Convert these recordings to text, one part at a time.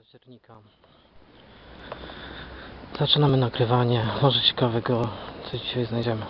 października. Zaczynamy nagrywanie. Może ciekawego coś dzisiaj znajdziemy.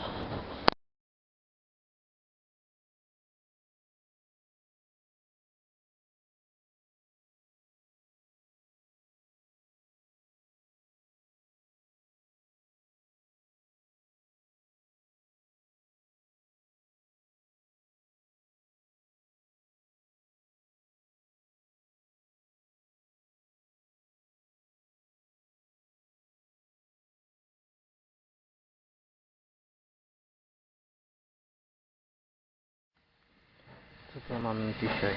Co mamy dzisiaj?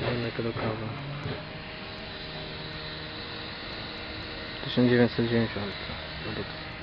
Rynek do kawy. 1990 produkt.